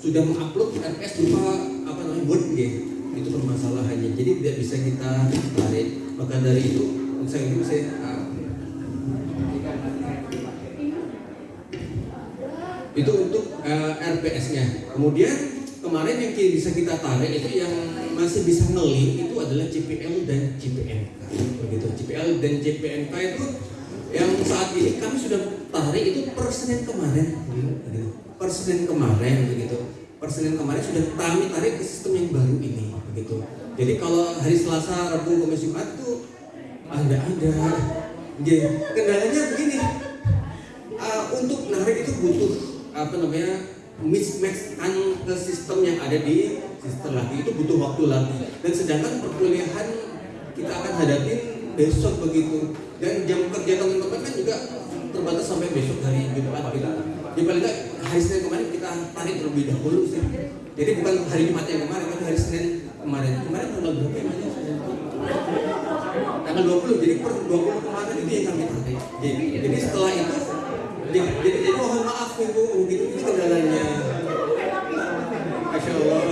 sudah mengupload FPS berupa apa namanya Word ya, itu permasalahannya. Jadi tidak bisa kita tarik. Maka dari itu, saya itu saya uh, itu untuk eh, RPS-nya. Kemudian kemarin yang bisa kita tarik itu yang masih bisa ngelink itu adalah CPL dan CPNK. Begitu. CPL dan CPNK itu yang saat ini kami sudah tarik itu per Senin kemarin. Begitu. Per Senin kemarin begitu. Per Senin kemarin sudah kami tarik ke sistem yang baru ini begitu. Jadi kalau hari Selasa, Rabu, Kamis, Jumat tuh ada ada. Jadi kendalanya begini, Uh, untuk narik itu butuh apa namanya mismatch kan ke sistem yang ada di sistem lagi. Itu butuh waktu lagi. Dan sedangkan perkuliahan kita akan hadapin besok begitu. Dan jam kerja teman-teman kan juga terbatas sampai besok hari Jumat gitu. Di paling nggak hari Senin kemarin kita tarik terlebih dahulu sih. Jadi bukan hari Jumat yang kemarin tapi hari Senin kemarin. Kemarin tanggal berapa ya tanggal 20 jadi per 20 kemarin itu yang kami tarik. Jadi setelah itu jadi, jadi, mohon maaf ibu gitu itu kendalanya. Masya Allah.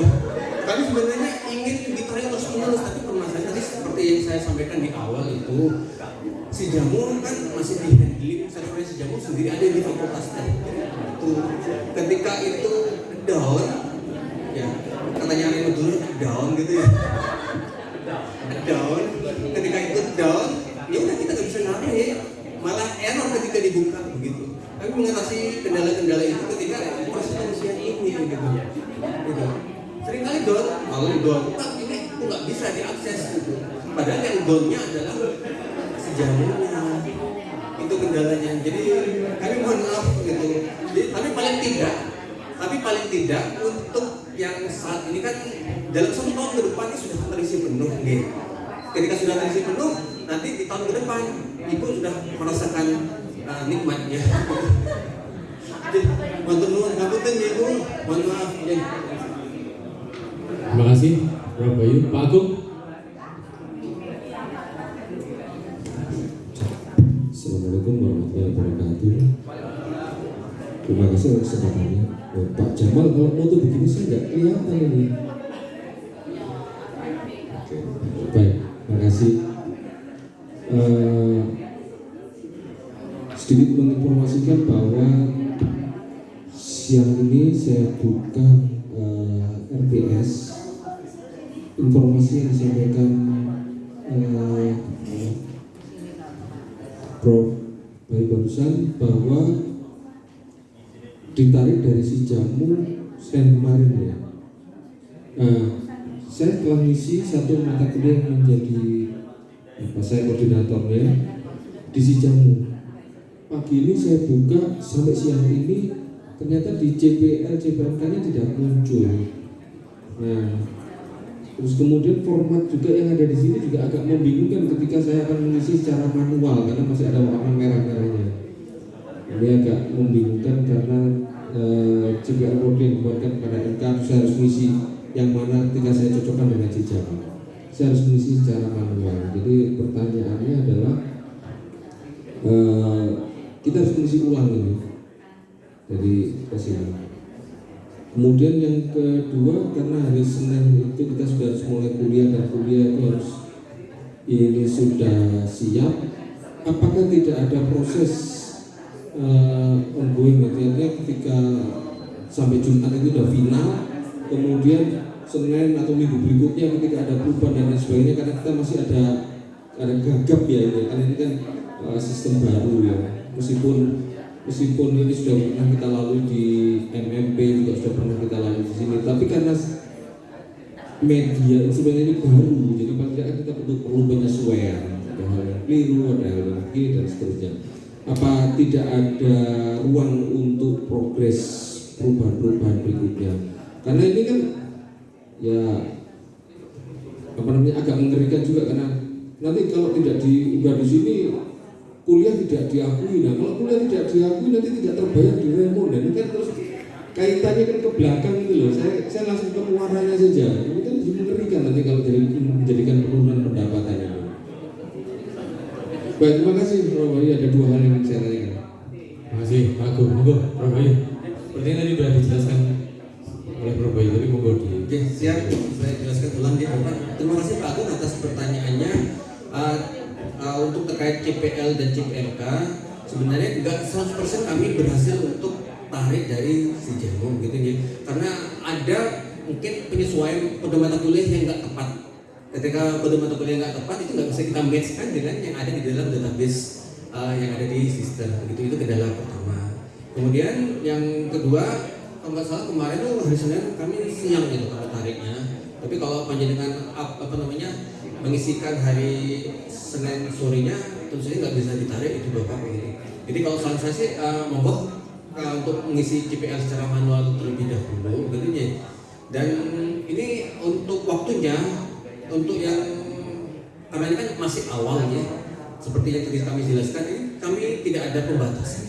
Kami sebenarnya ingin ditarik terus menerus tapi permasalahan tadi seperti yang saya sampaikan di awal itu si jamu kan masih di handling servernya si jamu sendiri ada di fakultas itu ketika itu gitu sering kali down. Kalau down. Tak ini kok nggak bisa diakses gitu. Padahal yang downnya adalah sejamunya itu kendalanya. Jadi kami mohon maaf gitu. Jadi, tapi paling tidak tapi paling tidak untuk yang saat ini kan dalam satu tahun ke depan ini sudah terisi penuh gitu. Ketika sudah terisi penuh nanti di tahun ke depan ibu sudah merasakan uh, nikmatnya Jadi, mohon nuwun ngapunten ibu mohon maaf
Terima kasih Prof. Bayu. Pak Agung.
Assalamualaikum warahmatullahi wabarakatuh. Terima kasih atas kesempatannya. Oh, Pak Jamal kalau foto begini saya nggak kelihatan ini. Oke, baik, saya buka eh, RPS informasi yang disampaikan eh, Prof. Bayi barusan bahwa ditarik dari si jamu Senin kemarin ya. Nah, saya telah ngisi satu mata kuliah menjadi apa saya koordinatornya di si jamu. Pagi ini saya buka sampai siang ini ternyata di CPL CPNK-nya tidak muncul. Nah, terus kemudian format juga yang ada di sini juga agak membingungkan ketika saya akan mengisi secara manual karena masih ada warna merah-merahnya. Ini agak membingungkan karena eh, CPL code yang dibuatkan pada NK saya harus mengisi yang mana ketika saya cocokkan dengan jejak. Saya harus mengisi secara manual. Jadi pertanyaannya adalah eh, kita harus mengisi ulang ini dari ke sini. Kemudian yang kedua karena hari Senin itu kita sudah harus mulai kuliah dan kuliah itu harus ini sudah siap. Apakah tidak ada proses uh, ongoing? Artinya ketika sampai Jumat itu sudah final, kemudian Senin atau minggu berikutnya ketika ada perubahan dan lain sebagainya karena kita masih ada ada gagap ya ini karena ini kan uh, sistem baru ya meskipun meskipun ini sudah pernah kita lalui di MMP juga sudah pernah kita lalui di sini tapi karena media instrumen ini baru jadi paling kita perlu perlu penyesuaian. Ada hal yang keliru ada hal yang kiri dan seterusnya. Apa tidak ada ruang untuk progres perubahan-perubahan berikutnya? Karena ini kan ya apa namanya agak mengerikan juga karena nanti kalau tidak diunggah di sini kuliah tidak diakui. Nah, kalau kuliah tidak diakui nanti tidak terbayar di remon dan ini kan terus kaitannya kan ke belakang itu loh. Saya saya langsung ke muaranya saja. Ini kan mengerikan nanti kalau jadi menjadikan penurunan pendapatan itu. Baik, terima kasih. Bayu. Ada dua hal yang saya tanyakan.
Terima kasih, Pak Agung. Monggo, Prof. Bayu. Seperti yang tadi sudah dijelaskan oleh Prof. Bayu, tapi monggo di
Oke, siap. Saya jelaskan ulang ya, Bapak. Terima kasih Pak Agung atas pertanyaannya. Uh, uh, untuk terkait CPL dan CPLK, sebenarnya nggak 100% kami berhasil untuk tarik dari si jamu gitu ya. Karena ada mungkin penyesuaian kode mata kuliah yang nggak tepat. Ketika kode mata kuliah nggak tepat itu nggak bisa kita matchkan dengan yang ada di dalam database uh, yang ada di sistem. Begitu itu kendala pertama. Kemudian yang kedua, kalau nggak salah kemarin tuh hari Senin kami siang gitu kalau tariknya. Tapi kalau panjenengan apa namanya mengisikan hari Senin sorenya tentu saja nggak bisa ditarik itu bapak begitu. Jadi kalau saran saya sih uh, monggo uh, untuk mengisi CPL secara manual terlebih dahulu gitu ya. Dan ini untuk waktunya untuk yang karena ini kan masih awal ya. Seperti yang tadi kami jelaskan ini kami tidak ada pembatasan.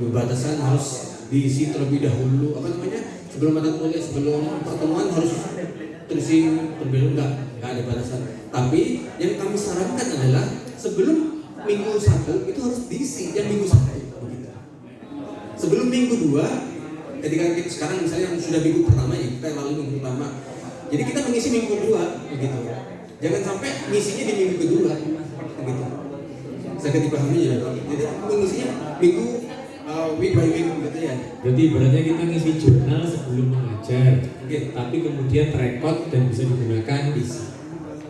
Pembatasan harus diisi terlebih dahulu apa namanya sebelum mata kuliah sebelum pertemuan harus terisi terlebih dahulu enggak enggak ada batasan. Tapi yang kami sarankan adalah sebelum minggu satu itu harus diisi yang minggu satu. begitu. Sebelum minggu dua, ketika kita sekarang misalnya yang sudah minggu pertama ya kita lalu minggu pertama. Jadi kita mengisi minggu kedua begitu. Jangan sampai ngisinya di minggu kedua begitu. Saya dipahami ya. Jadi mengisinya minggu uh, week by week gitu ya.
Berarti ibaratnya kita ngisi jurnal sebelum mengajar,
Oke.
tapi kemudian terekod dan bisa digunakan di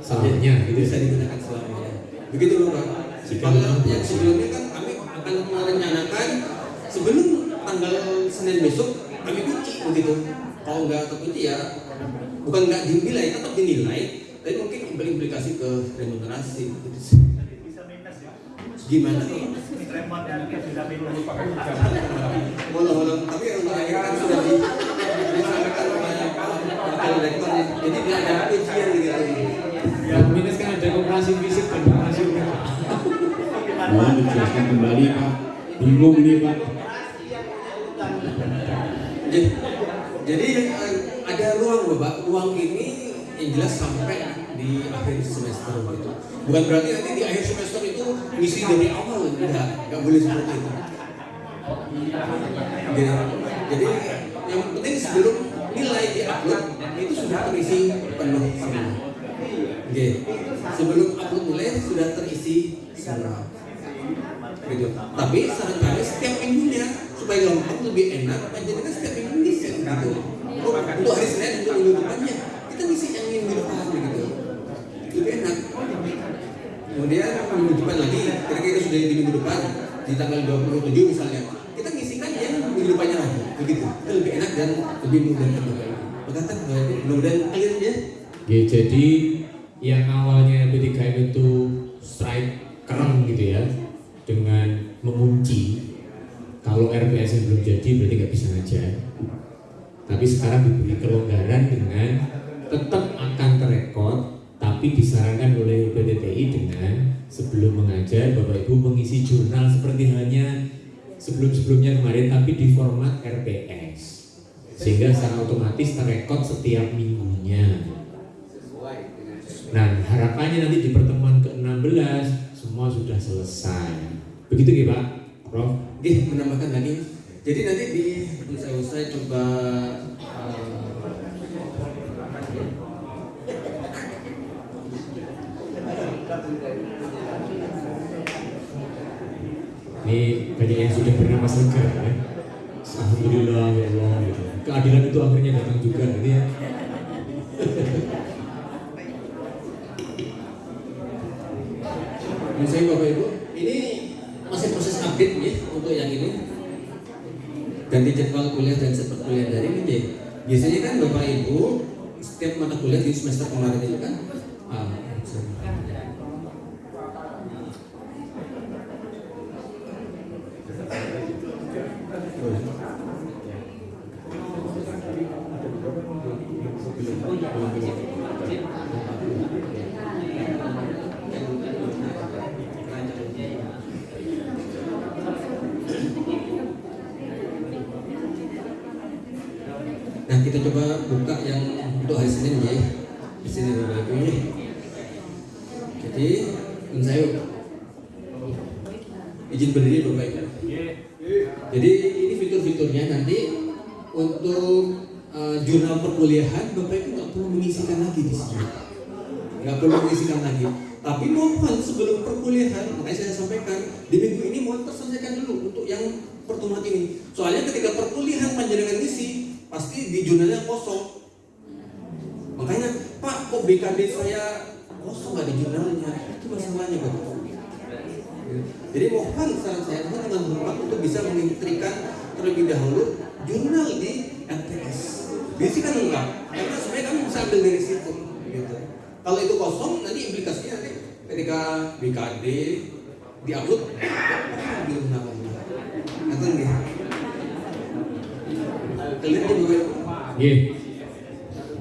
selanjutnya, gitu
bisa
ya.
digunakan selamanya. Begitu loh Pak.
Jika
Kalau yang sebelumnya kan kami akan merencanakan sebelum tanggal Senin besok kami kunci begitu. Kalau nggak terkunci ya bukan nggak dinilai, tetap dinilai, tapi mungkin berimplikasi ke remunerasi. Gimana? Walau walau tapi untuk akhir kan sudah di disampaikan oleh Pak Wakil Rektor, jadi dia ada ujian gitu.
Yang minus kan ada operasi fisik operasi mental.
Mohon dijelaskan kembali Pak. Bingung nih Pak.
Jadi, eh, ada ruang bapak, ruang ini yang jelas sampai di akhir semester gitu. Bukan berarti nanti di akhir semester itu ngisi dari awal, enggak, enggak boleh seperti itu. Jadi, jadi yang penting sebelum nilai di upload itu sudah terisi penuh semua. Oke, sebelum upload nilai sudah terisi semua. Tapi saran kami setiap minggunya supaya gampang lebih enak panjenengan setiap minggu ngisi gitu oh, untuk hari Senin untuk minggu depannya. Kita ngisi yang minggu depan gitu. Lebih enak. Kemudian minggu depan lagi? Ketika kita sudah di minggu depan di tanggal 27 misalnya kita ngisikan yang minggu depannya lagi. Begitu. Itu lebih enak dan lebih mudah Ibu berkata mudah-mudahan clear ya.
Ya, jadi yang awalnya PDKM itu strike kereng gitu ya dengan mengunci. Kalau RPS yang belum jadi berarti nggak bisa ngajar. Tapi sekarang diberi kelonggaran dengan tetap akan terekod tapi disarankan oleh PDTI dengan sebelum mengajar Bapak Ibu mengisi jurnal seperti halnya sebelum-sebelumnya kemarin tapi di format RPS sehingga secara otomatis terekod setiap minggunya. Nah, harapannya nanti di pertemuan ke-16 semua sudah selesai. Begitu ya Pak? Prof?
Oke, menambahkan lagi. Jadi nanti di usai-usai coba
Ini banyak yang sudah bernama segar ya. Alhamdulillah ya Allah gitu. Keadilan itu akhirnya datang juga gitu ya.
uh, saya Bapak Ibu, ini masih proses update ya untuk yang ini. Ganti jadwal kuliah dan seperti kuliah daring ya. Biasanya kan Bapak Ibu setiap mata kuliah di semester kemarin itu kan? Ah, coba buka yang untuk hari Senin ya. Di sini Bapak Ibu ya. Jadi Bung Sayuk izin berdiri Bapak Ibu. Jadi ini fitur-fiturnya nanti untuk eh, jurnal perkuliahan Bapak Ibu nggak perlu mengisikan lagi di sini. Nggak perlu mengisikan lagi. Tapi mohon sebelum perkuliahan, makanya saya sampaikan di minggu ini mohon terselesaikan dulu untuk yang pertemuan ini. Soalnya ketika perkuliahan panjenengan isi pasti di jurnalnya kosong. Makanya Pak kok BKD saya kosong nggak di jurnalnya? Itu masalahnya Bapak. Jadi mohon saran saya mohon dengan hormat untuk bisa mengintrikan terlebih dahulu jurnal di LTS. Bisikan lengkap karena supaya kamu bisa ambil dari situ. Gitu. Kalau itu kosong nanti implikasinya nanti ketika BKD diupload belum namanya. Nanti nih. Kalian di bawah
Iya.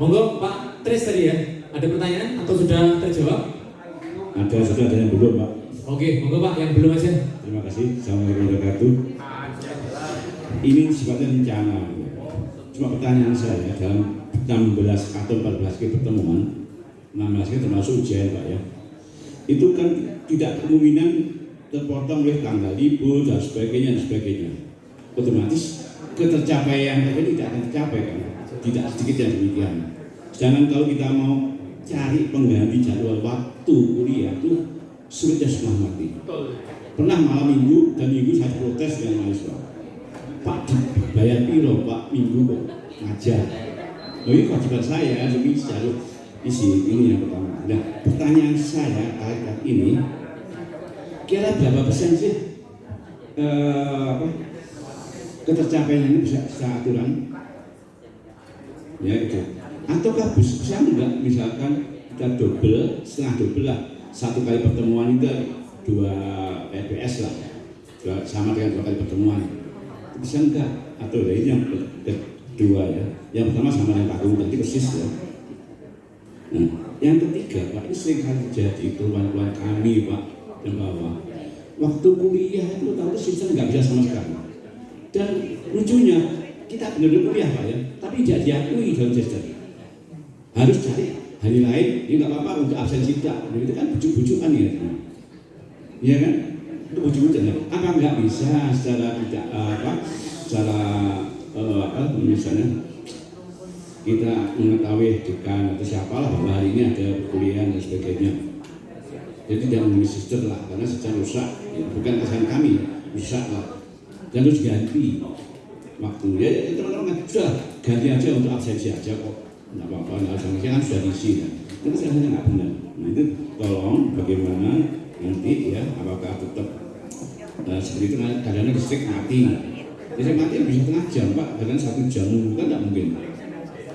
Monggo Pak Tris tadi ya. Ada pertanyaan atau sudah terjawab?
Ada sudah ada yang belum Pak.
Oke, monggo Pak yang belum aja.
Terima kasih. Assalamualaikum warahmatullahi wabarakatuh. Ini sifatnya rencana. Cuma pertanyaan saya dalam 16 atau 14 kali pertemuan, 16 kali termasuk ujian Pak ya. Itu kan tidak kemungkinan terpotong oleh tanggal libur dan sebagainya dan sebagainya. Otomatis ketercapaian itu tidak akan tercapai kan. Tidak sedikit yang demikian. Sedangkan kalau kita mau cari pengganti jadwal waktu kuliah itu sulitnya setengah mati. Pernah malam minggu dan minggu saya protes dengan mahasiswa. Pak bayar piro Pak minggu kok ngajar. Oh ini kewajiban saya demi jalur isi ini yang pertama. Nah pertanyaan saya kali ini kira berapa persen sih eh, apa, ketercapaian ini bisa secara aturan? Ya itu. Ataukah bisa enggak misalkan kita double setengah double lah satu kali pertemuan itu dua EPS lah dua, sama dengan dua kali pertemuan bisa atau ya, ini yang kedua ya. Yang pertama sama dengan Pak tadi persis ya. Nah yang ketiga Pak ini sering kali terjadi keluhan-keluhan kami Pak dan bawah. Waktu kuliah itu tahu sistem nggak bisa sama sekali. Dan lucunya kita benar-benar kuliah Pak ya. Tapi tidak diakui dalam sistem harus cari hari lain ini nggak apa-apa untuk absensi tidak itu kan bujuk-bujukan ya. Iya kan itu bujuk-bujukan ya. apa nggak bisa secara tidak eh, apa secara eh, apa misalnya kita mengetahui dekan atau siapalah bahwa hari ini ada perkuliahan dan sebagainya. Jadi jangan mengenai sister lah karena secara rusak ya, bukan kesalahan kami rusak lah. Dan terus ganti waktu. Ya ya, teman-teman kan sudah ganti aja untuk absensi aja kok. Nggak apa-apa nggak absensi kan sudah diisi kan. Itu sebenarnya nggak benar. Nah itu tolong bagaimana nanti ya apakah tetap eh, seperti itu kadang-kadang listrik mati. Listrik mati bisa tengah jam pak. Bahkan satu jam kan nggak mungkin.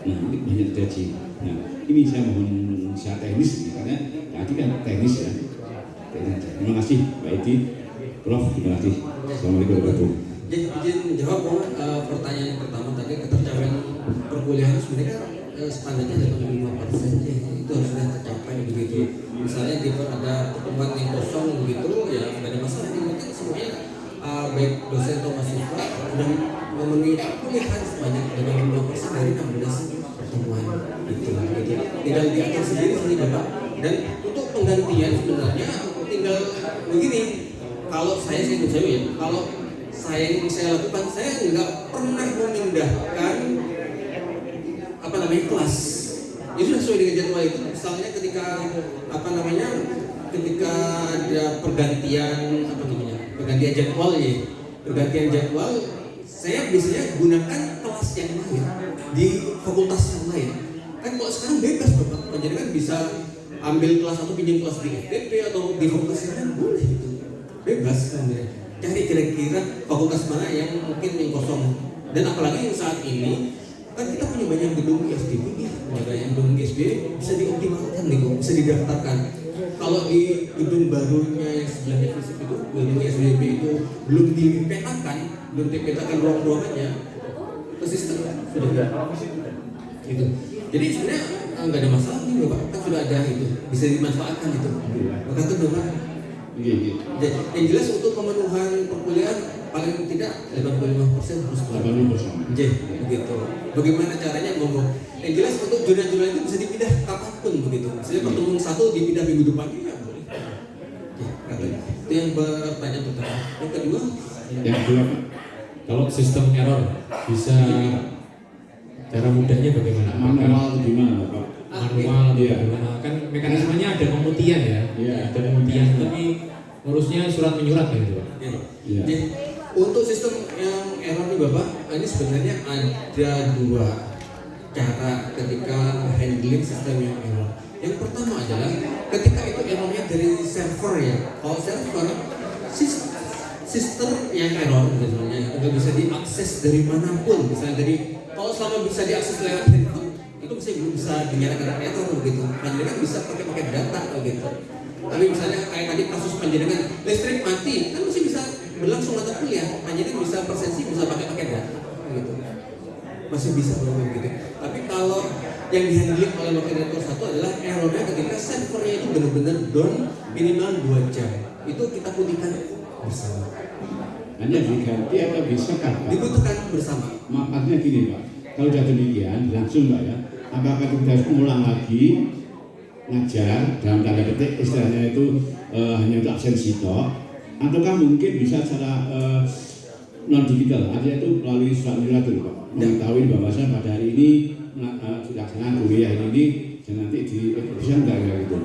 Nah ini banyak terjadi. Nah ini saya mohon secara teknis karena tadi kan teknis ya. Teknis aja. terima kasih Pak Edi. Prof terima kasih. Assalamualaikum warahmatullahi wabarakatuh.
Jadi izin menjawab Bung, eh, pertanyaan yang pertama tadi ketercapaian perkuliahan sebenarnya kan eh, standarnya 85 persen ya, itu harus sudah tercapai begitu. Misalnya di ada pertemuan yang kosong begitu ya nggak ada masalah. Yang penting semuanya eh, baik dosen atau mahasiswa sudah memenuhi perkuliahan sebanyak 85 persen dari 16 pertemuan gitu. Tinggal diatur sendiri sendiri bapak. Dan untuk penggantian sebenarnya tinggal begini. Kalau saya saya ya, kalau saya yang saya lakukan saya nggak pernah memindahkan apa namanya kelas itu sesuai dengan jadwal itu. Misalnya ketika apa namanya ketika ada pergantian apa namanya pergantian jadwal ya pergantian jadwal saya biasanya gunakan kelas yang lain di fakultas yang lain. Kan kalau sekarang bebas bapak penjaringan bisa ambil kelas atau pinjam kelas di FTP atau di fakultas yang lain boleh itu bebas kan ya. cari kira-kira fakultas mana yang mungkin yang kosong. Dan apalagi yang saat ini kan kita punya banyak gedung ISDB nih banyak gedung ISB bisa dioptimalkan nih bisa didaftarkan. Kalau di gedung barunya yang sebelahnya fisik itu gedung ISDB itu belum dipetakan belum dipetakan ruang-ruangannya ke sistem. Sudah gitu. Jadi sebenarnya eh, nggak ada masalah nih bapak kan sudah ada itu. Bisa dimanfaatkan itu maka itu bapak jadi, yang jelas untuk pemenuhan perkuliahan paling tidak 85% harus keluar.
80%.
Jadi begitu. Bagaimana caranya ngomong? Yang jelas untuk zona-zona itu bisa dipindah kapan pun begitu. Misalnya pertemuan satu dipindah minggu depan ya boleh. Ya, katanya. Itu yang pertanyaan pertama. Yang kedua,
Yang kedua
Kalau sistem error bisa cara mudahnya bagaimana? Apakah
manual gimana Pak?
manual atau
Iya.
bagaimana? Kan mekanismenya ada pemutihan ya.
Iya.
Ada pemutihan tapi ngurusnya surat menyurat ya gitu Pak.
ya.
Iya.
Untuk sistem yang error nih Bapak, ini sebenarnya ada dua cara ketika handling sistem yang error. Yang pertama adalah ketika itu errornya dari server ya. Kalau server sis- sistem yang error misalnya nggak bisa diakses dari mana pun, misalnya dari kalau selama bisa diakses lewat handphone itu bisa belum bisa dinyatakan error begitu. Panjenengan bisa pakai pakai data begitu. Tapi misalnya kayak tadi kasus panjenengan listrik mati kan masih berlangsung mata kuliah. Panjenengan bisa persensi bisa pakai pakai data gitu. Masih bisa belum gitu. Tapi kalau yang dihandling oleh wakil rektor satu adalah errornya ketika servernya itu benar-benar down minimal 2 jam. Itu kita putihkan bersama.
Hanya diganti atau bisa kan Pak?
Dibutuhkan bersama.
Makanya gini Pak, kalau sudah demikian langsung Pak ya, apakah kita harus ulang lagi ngajar dalam tanda petik istilahnya itu eh, hanya untuk absensi toh, ataukah mungkin bisa secara non digital, artinya itu melalui surat dulu Pak, mengetahui bahwasanya pada hari ini eh, sudah senang kuliah ini, dan nanti di bisa enggak gitu.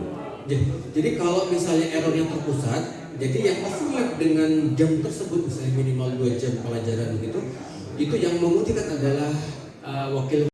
Ja- Jadi kalau misalnya errornya terpusat, jadi yang overlap dengan jam tersebut misalnya minimal 2 jam pelajaran begitu, itu yang memutihkan adalah uh, wakil